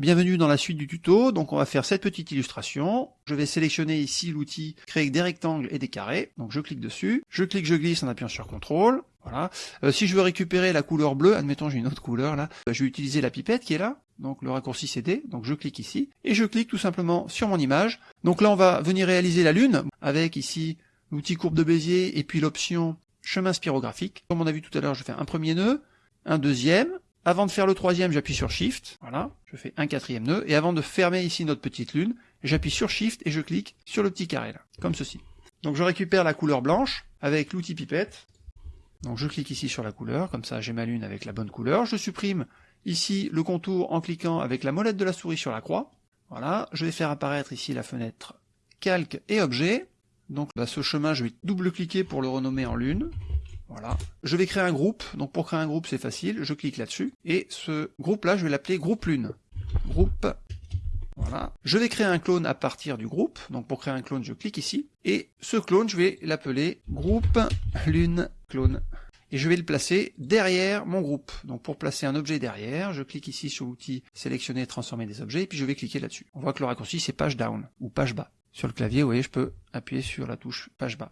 Bienvenue dans la suite du tuto, donc on va faire cette petite illustration. Je vais sélectionner ici l'outil créer des rectangles et des carrés, donc je clique dessus, je clique, je glisse en appuyant sur CTRL, voilà. Euh, si je veux récupérer la couleur bleue, admettons j'ai une autre couleur là, je vais utiliser la pipette qui est là, donc le raccourci CD, donc je clique ici, et je clique tout simplement sur mon image. Donc là on va venir réaliser la lune, avec ici l'outil courbe de Bézier et puis l'option chemin spirographique. Comme on a vu tout à l'heure, je fais un premier nœud, un deuxième, avant de faire le troisième, j'appuie sur Shift, voilà, je fais un quatrième nœud, et avant de fermer ici notre petite lune, j'appuie sur Shift et je clique sur le petit carré là, comme ceci. Donc je récupère la couleur blanche avec l'outil pipette. Donc je clique ici sur la couleur, comme ça j'ai ma lune avec la bonne couleur. Je supprime ici le contour en cliquant avec la molette de la souris sur la croix. Voilà, je vais faire apparaître ici la fenêtre calque et objet. Donc ce chemin, je vais double-cliquer pour le renommer en lune. Voilà. Je vais créer un groupe. Donc pour créer un groupe, c'est facile. Je clique là-dessus. Et ce groupe-là, je vais l'appeler groupe lune. Groupe. Voilà. Je vais créer un clone à partir du groupe. Donc pour créer un clone, je clique ici. Et ce clone, je vais l'appeler groupe lune clone. Et je vais le placer derrière mon groupe. Donc pour placer un objet derrière, je clique ici sur l'outil sélectionner, transformer des objets, et puis je vais cliquer là-dessus. On voit que le raccourci c'est page down ou page bas. Sur le clavier, vous voyez, je peux appuyer sur la touche page bas.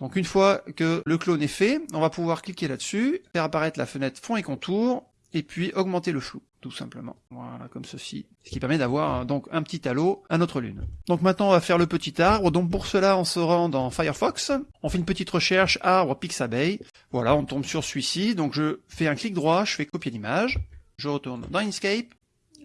Donc une fois que le clone est fait, on va pouvoir cliquer là-dessus, faire apparaître la fenêtre fond et contour, et puis augmenter le flou, tout simplement. Voilà, comme ceci. Ce qui permet d'avoir donc un petit halo à notre lune. Donc maintenant on va faire le petit arbre, donc pour cela on se rend dans Firefox, on fait une petite recherche arbre Pixabay, voilà, on tombe sur celui-ci, donc je fais un clic droit, je fais copier l'image, je retourne dans Inkscape,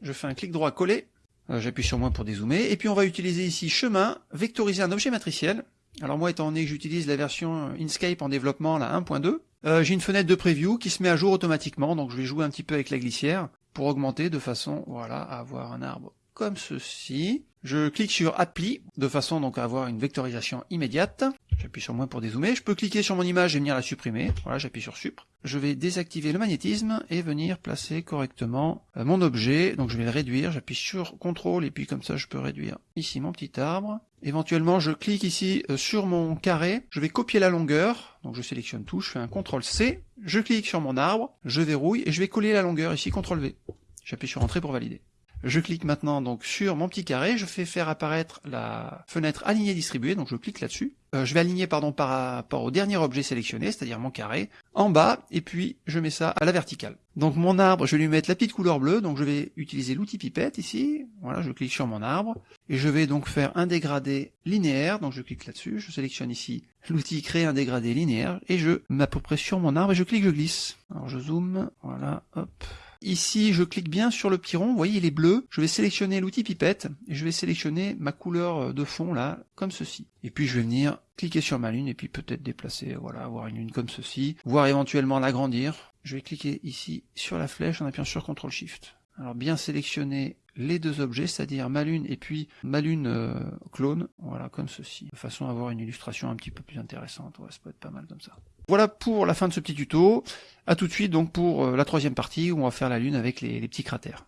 je fais un clic droit coller, euh, j'appuie sur moins pour dézoomer, et puis on va utiliser ici chemin, vectoriser un objet matriciel, alors moi, étant donné que j'utilise la version Inkscape en développement, la 1.2, euh, j'ai une fenêtre de preview qui se met à jour automatiquement, donc je vais jouer un petit peu avec la glissière pour augmenter de façon, voilà, à avoir un arbre comme ceci. Je clique sur Appli, de façon donc à avoir une vectorisation immédiate. J'appuie sur moins pour dézoomer. Je peux cliquer sur mon image et venir la supprimer. Voilà, j'appuie sur Supr. Je vais désactiver le magnétisme et venir placer correctement euh, mon objet. Donc je vais le réduire. J'appuie sur CTRL et puis comme ça je peux réduire ici mon petit arbre. Éventuellement, je clique ici euh, sur mon carré. Je vais copier la longueur. Donc je sélectionne tout. Je fais un CTRL C. Je clique sur mon arbre. Je verrouille et je vais coller la longueur ici. CTRL V. J'appuie sur Entrée pour valider. Je clique maintenant donc sur mon petit carré, je fais faire apparaître la fenêtre alignée distribuée, donc je clique là-dessus. Euh, je vais aligner pardon par rapport au dernier objet sélectionné, c'est-à-dire mon carré, en bas, et puis je mets ça à la verticale. Donc mon arbre, je vais lui mettre la petite couleur bleue, donc je vais utiliser l'outil pipette ici, voilà, je clique sur mon arbre, et je vais donc faire un dégradé linéaire, donc je clique là-dessus, je sélectionne ici l'outil créer un dégradé linéaire, et je m'approprie sur mon arbre, et je clique, je glisse. Alors je zoome, voilà, hop, Ici, je clique bien sur le petit rond, vous voyez, il est bleu. Je vais sélectionner l'outil pipette et je vais sélectionner ma couleur de fond là, comme ceci. Et puis je vais venir cliquer sur ma lune et puis peut-être déplacer, voilà, avoir une lune comme ceci, voire éventuellement l'agrandir. Je vais cliquer ici sur la flèche en appuyant sur CTRL SHIFT. Alors bien sélectionner les deux objets, c'est-à-dire ma lune et puis ma lune euh, clone, voilà, comme ceci, de façon à avoir une illustration un petit peu plus intéressante. Ouais, ça peut être pas mal comme ça. Voilà pour la fin de ce petit tuto. À tout de suite donc pour euh, la troisième partie où on va faire la lune avec les petits cratères.